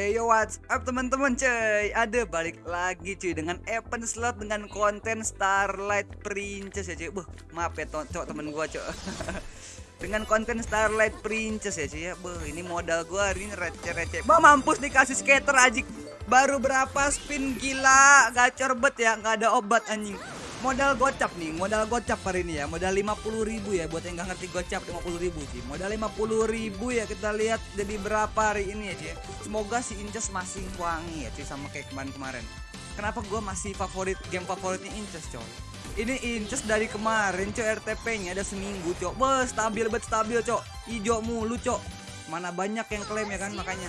Eh yo what's up teman-teman cuy? Ada balik lagi cuy dengan event slot dengan konten Starlight Princess ya cuy. Buh maaf ya cok temen gua cok Dengan konten Starlight Princess ya cuy ya. Buh ini modal gua hari ini receh-receh. Bah mampus dikasih skater ajik Baru berapa spin? Gila Gacor bet ya nggak ada obat anjing modal gocap nih modal gocap hari ini ya. Modal 50 ribu ya buat yang nggak ngerti gocap 50 ribu sih. Modal 50 ribu ya kita lihat jadi berapa hari ini ya sih semoga si Inces masih wangi ya sih sama kayak kemarin-kemarin kenapa gue masih favorit game favoritnya Inces coy? Ini Inces dari kemarin coy RTP nya ada seminggu coy. Beuh, stabil bet stabil coy. Hijau mulu coy. Mana banyak yang klaim ya kan makanya.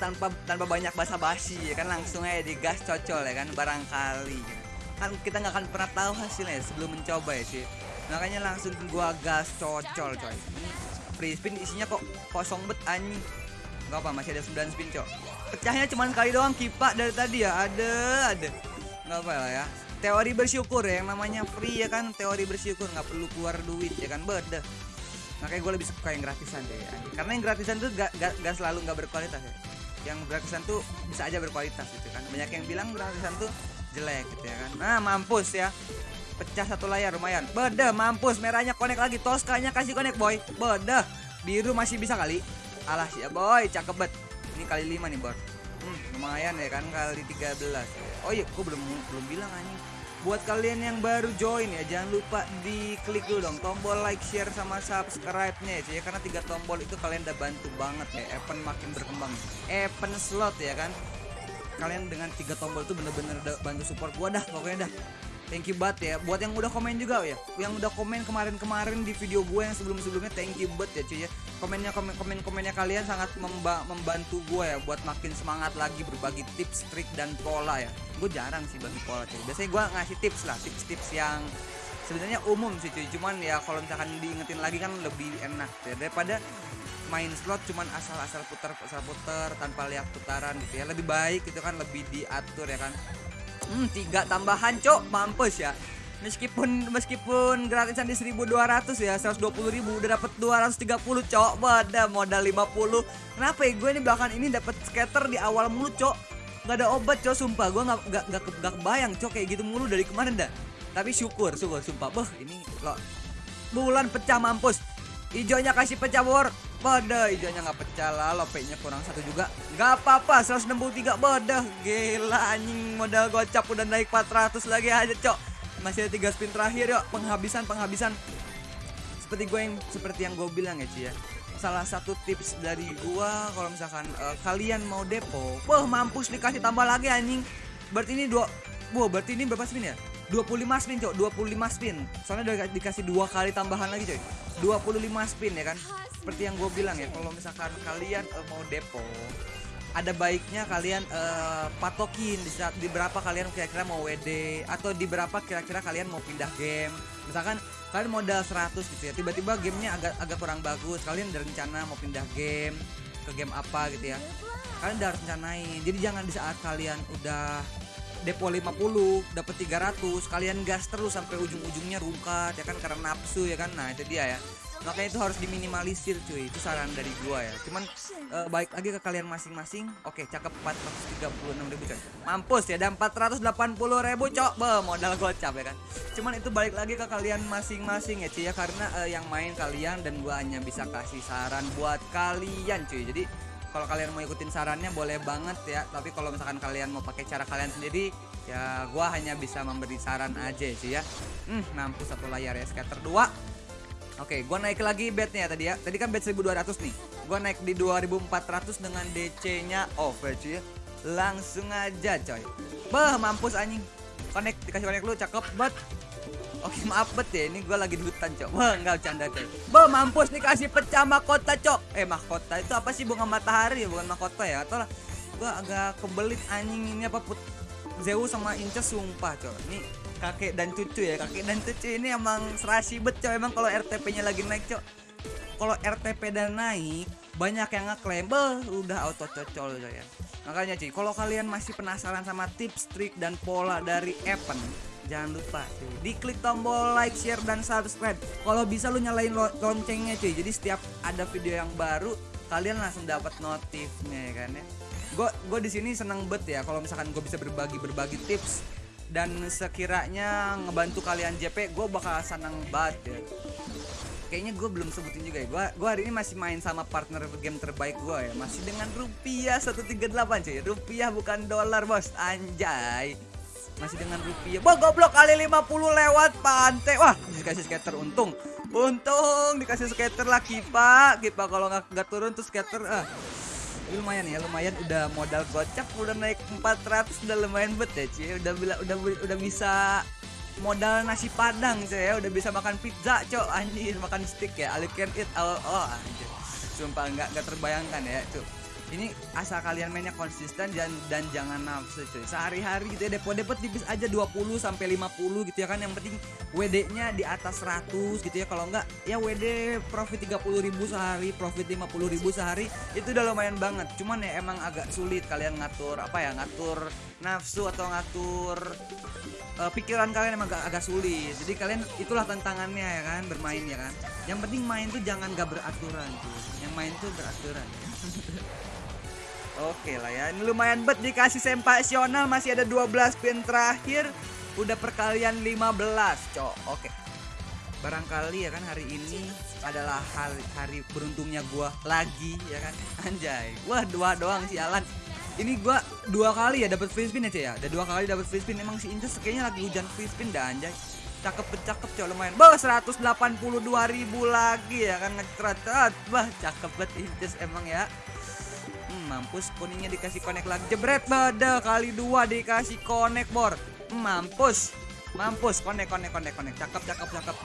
Tanpa tanpa banyak basa-basi ya kan langsung aja digas cocol ya kan barangkali. gitu kan kita nggak akan pernah tahu hasilnya sebelum mencoba ya sih makanya langsung gua gas cocol coy. Free spin isinya kok kosong bet anjing. Nggak apa masih ada 9 spin cok. Pecahnya cuma kali doang kipak dari tadi ya. Ada ada. Nggak apa lah ya. Teori bersyukur ya yang namanya free ya kan teori bersyukur. Nggak perlu keluar duit ya kan beda. Makanya gue lebih suka yang gratisan deh anjing. karena yang gratisan tuh gak, gak, gak selalu nggak berkualitas ya. Yang gratisan tuh bisa aja berkualitas gitu kan. Banyak yang bilang gratisan tuh jelek gitu ya kan. Nah mampus ya. Pecah satu layar lumayan. Beda mampus. Merahnya connect lagi toskanya kasih connect boy. Beda biru masih bisa kali. Alah ya boy. Cakep bet. Ini kali lima nih bor. Hmm, lumayan ya kan kali 13 oh iya kok belum belum bilang anjing. Buat kalian yang baru join ya jangan lupa diklik dulu dong. Tombol like share sama subscribe nya ya. Karena tiga tombol itu kalian udah bantu banget ya event makin berkembang. Event slot ya kan kalian dengan tiga tombol itu bener-bener bantu support gua dah pokoknya dah. Thank you banget ya. Buat yang udah komen juga ya. Yang udah komen kemarin-kemarin di video gue yang sebelum-sebelumnya thank you banget ya cuy ya. Komennya komen komen komennya kalian sangat memba membantu gue ya buat makin semangat lagi berbagi tips trik dan pola ya. Gue jarang sih bagi pola cuy. Biasanya gue ngasih tips lah tips-tips yang sebenarnya umum sih cuy. Cuman ya kalau misalkan diingetin lagi kan lebih enak ya daripada main slot cuman asal-asal putar asal putar tanpa lihat putaran gitu ya. Lebih baik itu kan lebih diatur ya kan. Hmm tiga tambahan cok. Mampus ya. Meskipun meskipun gratisan di 1200 ya 120 ribu udah dapat 230 cok. Pada modal 50 kenapa ya? Gue ini bahkan ini dapat skater di awal mulu cok. Nggak ada obat cok. Sumpah gue nggak nggak nggak kebayang cok kayak gitu mulu dari kemarin dah. Tapi syukur syukur sumpah. Beh ini lo. Bulan pecah mampus. Hijaunya kasih pecah bor Bodoh hijaunya nggak pecah lah lopeknya kurang satu juga. Nggak apa-apa 163 bodoh gila anjing modal gocap udah naik 400 lagi aja cok. Masih ada tiga spin terakhir yuk. Penghabisan penghabisan. Seperti gue yang seperti yang gue bilang ya Ci ya. Salah satu tips dari gua kalau misalkan uh, kalian mau depo wah mampus dikasih tambah lagi anjing. Berarti ini dua wah berarti ini berapa spin ya 25 spin cok. 25 spin. Soalnya udah dikasih dua kali tambahan lagi coy 25 spin ya kan? Seperti yang gue bilang ya kalau misalkan kalian uh, mau depo ada baiknya kalian uh, patokin di saat di berapa kalian kira-kira mau WD atau di berapa kira-kira kalian mau pindah game. Misalkan kalian modal 100 gitu ya tiba-tiba gamenya agak agak kurang bagus kalian ada rencana mau pindah game ke game apa gitu ya. Kalian udah rencanain. Jadi jangan di saat kalian udah depo 50 dapat 300 kalian gas terus sampai ujung-ujungnya rungkat ya kan karena nafsu ya kan? Nah itu dia ya. Makanya itu harus diminimalisir cuy. Itu saran dari gua ya. Cuman uh, baik lagi ke kalian masing-masing. Oke cakep 436 ribu coy mampus ya dan 480 ribu cok. Be modal gocap ya kan? Cuman itu balik lagi ke kalian masing-masing ya cuy ya. Karena uh, yang main kalian dan gua hanya bisa kasih saran buat kalian cuy. Jadi kalau kalian mau ikutin sarannya boleh banget ya tapi kalau misalkan kalian mau pakai cara kalian sendiri ya gua hanya bisa memberi saran aja sih ya hmm mampus satu layar ya scatter 2 Oke, gua naik lagi bednya tadi ya. Tadi kan bed 1200 nih. Gua naik di 2400 dengan DC-nya off ya. Langsung aja coy. Bah, mampus anjing. Connect dikasih connect lu cakep banget. Oke maaf bet ya ini gue lagi di hutan cok. Wah enggak bercanda coy Bah mampus nih kasih pecah mahkota cok. Eh mahkota itu apa sih? Bunga matahari ya bukan mahkota ya? Atau lah gue agak kebelit anjing ini apa put? Zeus sama Inces sumpah cok. Ini kakek dan cucu ya kakek dan cucu ini emang serasi bet cok. Emang kalau RTP nya lagi naik cok. Kalau RTP dan naik banyak yang ngeklaim beh udah auto cocol ya. Makanya cuy kalau kalian masih penasaran sama tips trik dan pola dari event jangan lupa cuy. Diklik tombol like share dan subscribe. Kalau bisa lu nyalain lo loncengnya cuy. Jadi setiap ada video yang baru kalian langsung dapat notifnya ya kan ya? Gue gue di sini seneng bet ya kalau misalkan gue bisa berbagi berbagi tips. Dan sekiranya ngebantu kalian JP gue bakal seneng banget ya. Kayaknya gue belum sebutin juga ya. Gue gue hari ini masih main sama partner game terbaik gue ya. Masih dengan rupiah 138 cuy. Rupiah bukan dolar bos. Anjay masih dengan rupiah. Wah goblok kali 50 lewat pantai Wah dikasih skater untung. Untung dikasih skater lah Kipa Kipa kalau nggak nggak turun tuh skater ah. Lumayan ya lumayan. Udah modal gocap udah naik 400 udah lumayan bet ya udah bila udah udah bisa modal nasi padang cuy ya. Udah bisa makan pizza cok. Anjir makan stick ya. I can eat all oh anjir. Sumpah nggak nggak terbayangkan ya cok ini asal kalian mainnya konsisten dan dan jangan nafsu cuy. Sehari-hari gitu ya depo-depo tipis aja 20 sampai 50 gitu ya kan. Yang penting WD-nya di atas 100 gitu ya. Kalau enggak ya WD profit 30.000 sehari profit 50.000 sehari itu udah lumayan banget. Cuman ya emang agak sulit kalian ngatur apa ya ngatur nafsu atau ngatur uh, pikiran kalian emang agak, agak sulit. Jadi kalian itulah tantangannya ya kan bermain ya kan. Yang penting main tuh jangan gak beraturan tuh yang main tuh beraturan Oke lah ya, ini lumayan bet dikasih sempasional masih ada 12 pin terakhir Udah perkalian 15 cok. Oke Barangkali ya kan hari ini adalah hari, hari beruntungnya gua lagi ya kan? Anjay Wah dua doang sialan Ini gua dua kali ya dapat free spin ya cek ya? Udah dua kali dapat free spin Emang si Inces kayaknya lagi hujan free spin dah anjay. Cakep cakep cok lumayan. Bah 182 ribu lagi ya kan? Ngecret bah cakep banget Inces emang ya hmm, mampus kuningnya dikasih connect lagi. Jebret bada kali dua dikasih connect bor. Hmm, mampus. Mampus connect connect connect connect cakep cakep cakep.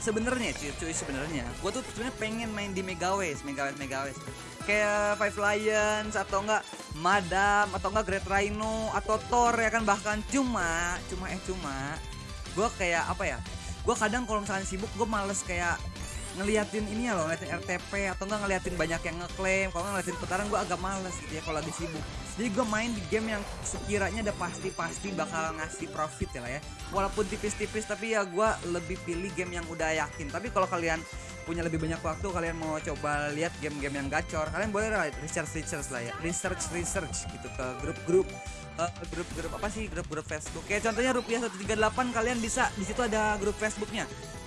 Sebenarnya cuy cuy sebenarnya gue tuh sebenarnya pengen main di Megawes Megawes Megawes. Kayak Five Lions atau enggak Madam atau enggak Great Rhino atau Thor ya kan? Bahkan cuma cuma eh cuma gue kayak apa ya? Gue kadang kalau misalnya sibuk gue males kayak ngeliatin ini ya loh ngeliatin RTP atau enggak ngeliatin banyak yang ngeklaim. Kalau ngeliatin putaran gue agak males gitu ya kalau lagi sibuk. Jadi gue main di game yang sekiranya udah pasti-pasti bakal ngasih profit ya lah ya. Walaupun tipis-tipis tapi ya gue lebih pilih game yang udah yakin. Tapi kalau kalian punya lebih banyak waktu kalian mau coba lihat game-game yang gacor kalian boleh research research lah ya. Research research gitu ke grup-grup uh, grup-grup apa sih? Grup-grup Facebook. Kayak contohnya rupiah 138 kalian bisa di situ ada grup Facebooknya.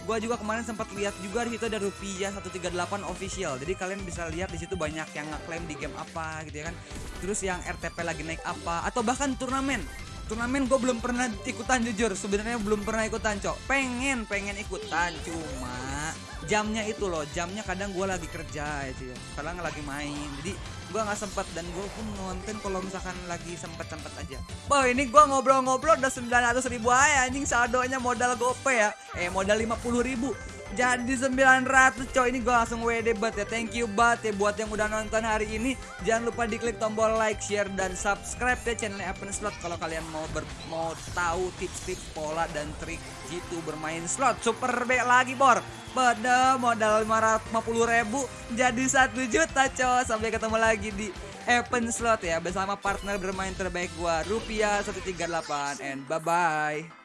Gua juga kemarin sempat lihat juga di situ ada rupiah 138 official. Jadi kalian bisa lihat di situ banyak yang ngeklaim di game apa gitu ya kan. Terus yang RTP lagi naik apa atau bahkan turnamen. Turnamen gue belum pernah ikutan jujur. Sebenarnya belum pernah ikutan cok. Pengen pengen ikutan cuma jamnya itu loh jamnya kadang gue lagi kerja itu ya kadang lagi main. Jadi gue nggak sempet dan gue pun nonton kalau misalkan lagi sempet sempet aja. Wah ini gue ngobrol-ngobrol udah 900 ribu aja anjing saldonya modal gope ya. Eh modal 50 ribu jadi 900 coy ini gue langsung WD banget ya. Thank you banget ya buat yang udah nonton hari ini. Jangan lupa diklik tombol like share dan subscribe ya channel Open Slot kalau kalian mau ber, mau tahu tips-tips pola dan trik gitu bermain slot. Super B lagi bor. Pada modal 550 ribu jadi 1 juta coy. Sampai ketemu lagi di Open Slot ya. Bersama partner bermain terbaik gua Rupiah 138 and bye bye